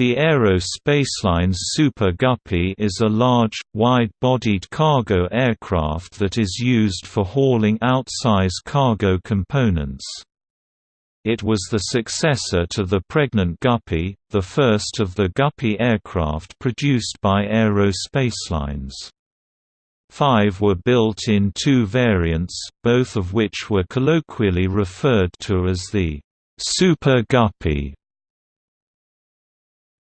The Aero Spaceline's Super Guppy is a large, wide-bodied cargo aircraft that is used for hauling outsize cargo components. It was the successor to the Pregnant Guppy, the first of the Guppy aircraft produced by Aero Spacelines. Five were built in two variants, both of which were colloquially referred to as the Super Guppy.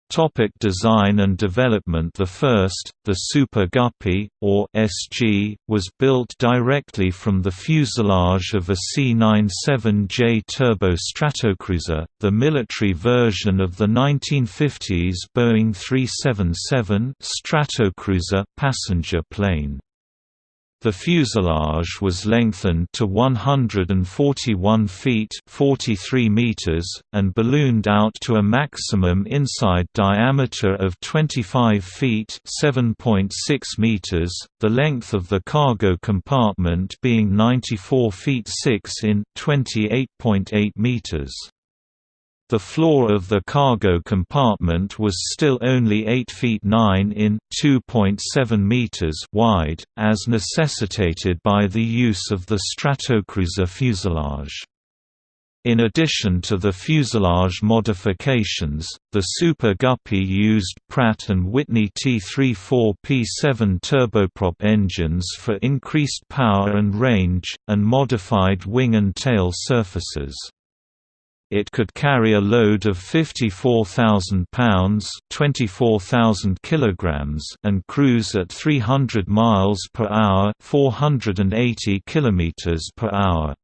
Topic design and development The first, the Super Guppy, or SG, was built directly from the fuselage of a C-97J turbo Stratocruiser, the military version of the 1950s Boeing 377 Stratocruiser passenger plane. The fuselage was lengthened to 141 feet 43 meters, and ballooned out to a maximum inside diameter of 25 feet 7.6 meters, the length of the cargo compartment being 94 feet 6 in 28.8 meters. The floor of the cargo compartment was still only 8 feet 9 in 2.7 meters wide, as necessitated by the use of the Stratocruiser fuselage. In addition to the fuselage modifications, the Super Guppy used Pratt & Whitney T34P7 turboprop engines for increased power and range, and modified wing and tail surfaces. It could carry a load of 54,000 pounds (24,000 kilograms) and cruise at 300 miles per hour (480 kilometers per hour).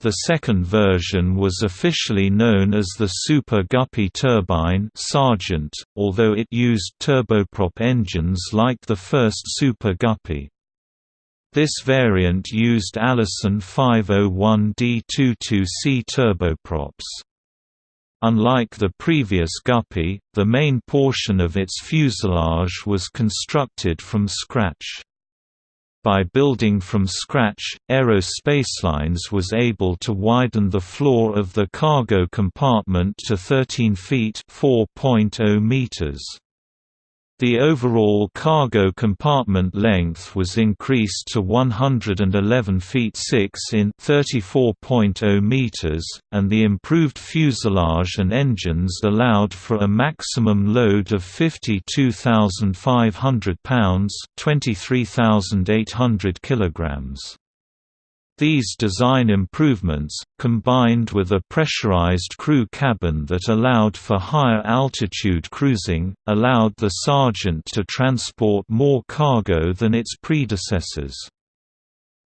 The second version was officially known as the Super Guppy turbine Sargent, although it used turboprop engines like the first Super Guppy. This variant used Allison 501D22C turboprops. Unlike the previous Guppy, the main portion of its fuselage was constructed from scratch. By building from scratch, Aero Spacelines was able to widen the floor of the cargo compartment to 13 feet (4.0 meters). The overall cargo compartment length was increased to 111 feet 6 in 34.0 meters, and the improved fuselage and engines allowed for a maximum load of 52,500 pounds, 23,800 kilograms. These design improvements, combined with a pressurized crew cabin that allowed for higher altitude cruising, allowed the Sargent to transport more cargo than its predecessors.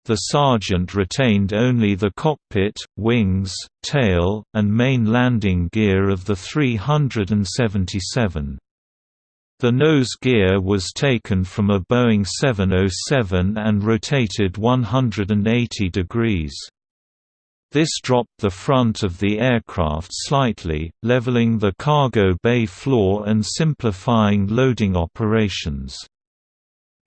The Sargent retained only the cockpit, wings, tail, and main landing gear of the 377. The nose gear was taken from a Boeing 707 and rotated 180 degrees. This dropped the front of the aircraft slightly, leveling the cargo bay floor and simplifying loading operations.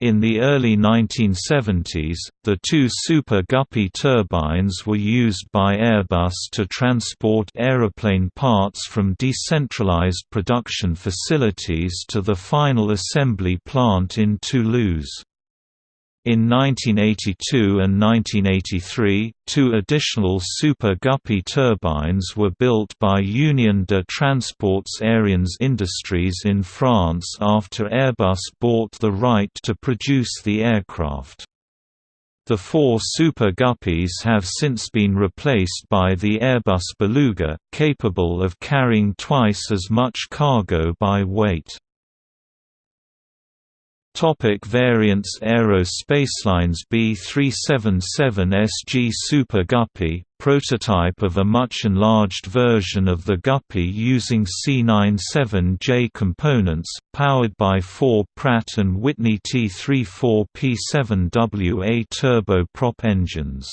In the early 1970s, the two Super Guppy turbines were used by Airbus to transport aeroplane parts from decentralized production facilities to the final assembly plant in Toulouse. In 1982 and 1983, two additional Super Guppy turbines were built by Union de Transports Aériens Industries in France after Airbus bought the right to produce the aircraft. The four Super Guppies have since been replaced by the Airbus Beluga, capable of carrying twice as much cargo by weight. Topic variants Aero Spaceline's B377SG Super Guppy, prototype of a much enlarged version of the Guppy using C97J components, powered by four Pratt & Whitney T34P7WA turboprop engines.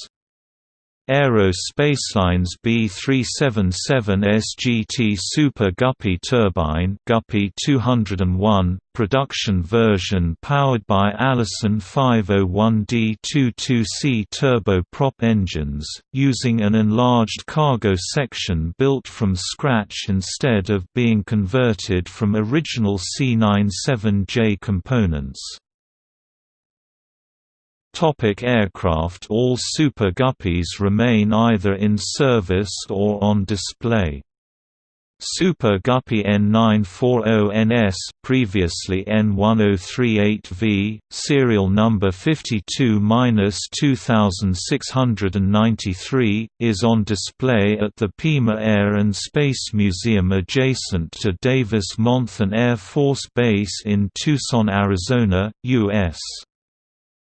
Aero Spacelines B377 SGT Super Guppy turbine Guppy 201, production version powered by Allison 501D22C turboprop engines, using an enlarged cargo section built from scratch instead of being converted from original C97J components. Topic aircraft All Super Guppies remain either in service or on display. Super Guppy N940NS previously N1038V, serial number 52-2693, is on display at the Pima Air and Space Museum adjacent to Davis-Monthan Air Force Base in Tucson, Arizona, U.S.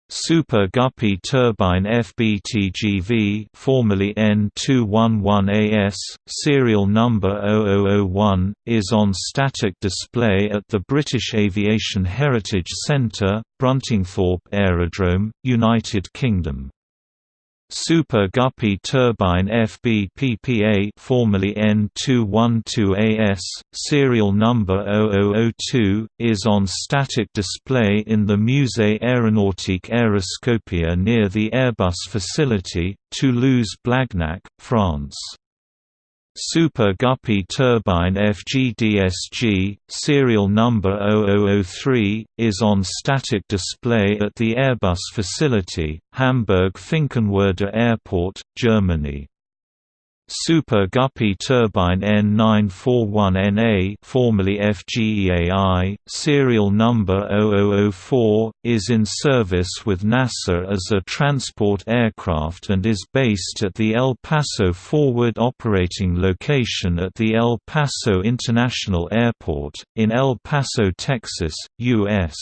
Super Guppy turbine FBTGV formerly N211AS, serial number 0001, is on static display at the British Aviation Heritage Centre, Bruntingthorpe Aerodrome, United Kingdom. Super Guppy turbine FBPPA formerly N212AS, serial number 0002, is on static display in the Musée Aéronautique Aéroscopia near the Airbus facility, Toulouse-Blagnac, France. Super Guppy turbine FGDSG, serial number 0003, is on static display at the Airbus facility, Hamburg-Finkenwerder Airport, Germany. Super Guppy turbine N941NA formerly FGEAI, serial number 0004, is in service with NASA as a transport aircraft and is based at the El Paso Forward operating location at the El Paso International Airport, in El Paso, Texas, U.S.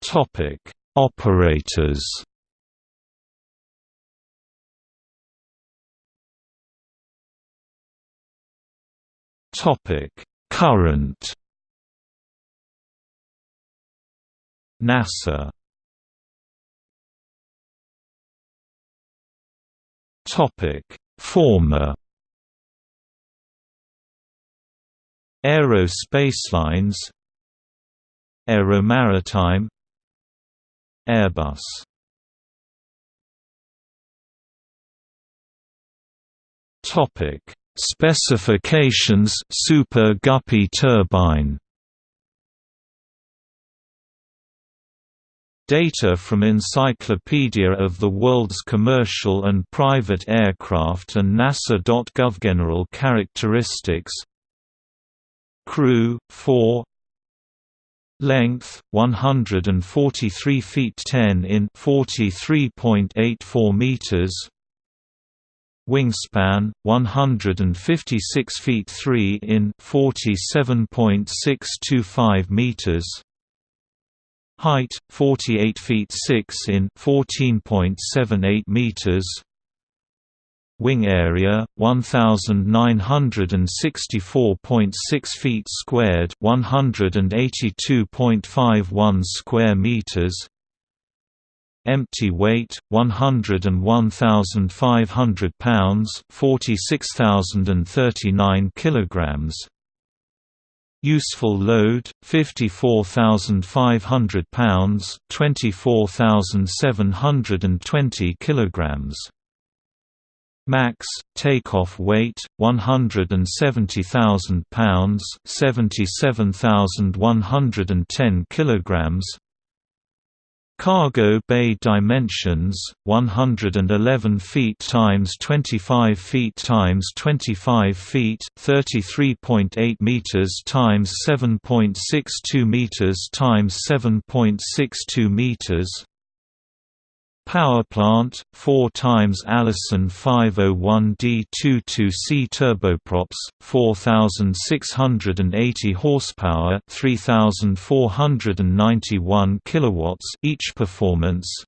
Topic Operators. Topic: Current. NASA. Topic: Former. Aero Spacelines Aeromaritime Airbus. Topic. Specifications Super Guppy turbine. Data from Encyclopedia of the World's Commercial and Private Aircraft and NASA.gov General characteristics. Crew 4 Length 143 feet 10 in 43.84 meters. Wingspan 156 feet 3 in 47.625 meters. Height 48 feet 6 in 14.78 meters wing area 1964.6 feet squared 182.51 square meters. Empty weight 101,500 pounds 46,039 kilograms. Useful load 54,500 pounds 24,720 kilograms Max takeoff weight 170,000 pounds, 77,110 kilograms. Cargo bay dimensions 111 feet times 25 feet times 25 feet, 33.8 meters times 7.62 meters times 7.62 meters. Power plant, 4 times Allison 501D22C turboprops, 4680 horsepower, 3491 kilowatts each performance.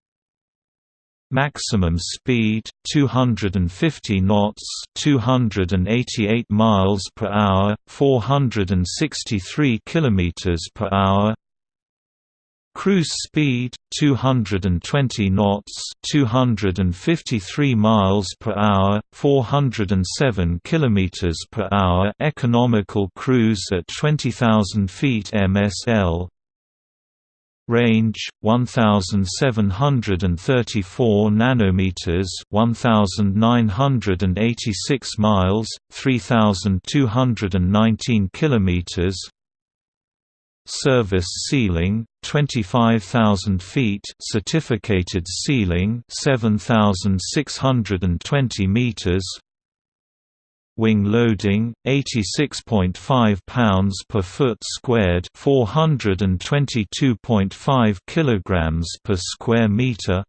Maximum speed 250 knots, 288 miles per hour, 463 kilometers per hour. Cruise speed 220 knots, 253 miles per hour, 407 kilometers per hour. Economical cruise at 20,000 feet MSL. Range 1734 nanometers, 1986 miles, 3219 kilometers. Service ceiling 25,000 feet certificated ceiling 7,620 meters. Wing loading 86.5 pounds per foot squared 422.5 kilograms per square meter.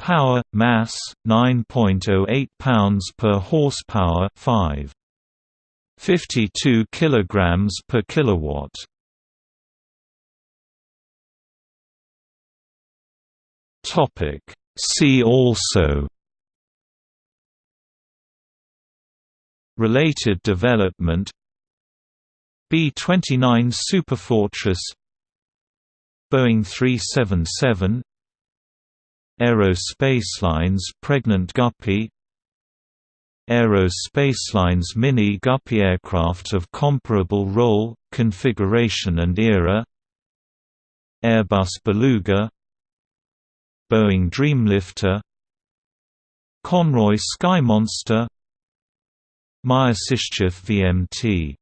Power mass 9.08 pounds per horsepower 5 52 kilograms per kilowatt. Topic. See also Related development B-29 Superfortress Boeing 377 Aero Spacelines Pregnant Guppy Aero Spaceline's Mini Guppy aircraft of comparable role, configuration and era Airbus Beluga Boeing Dreamlifter Conroy Skymonster Myasishchev VMT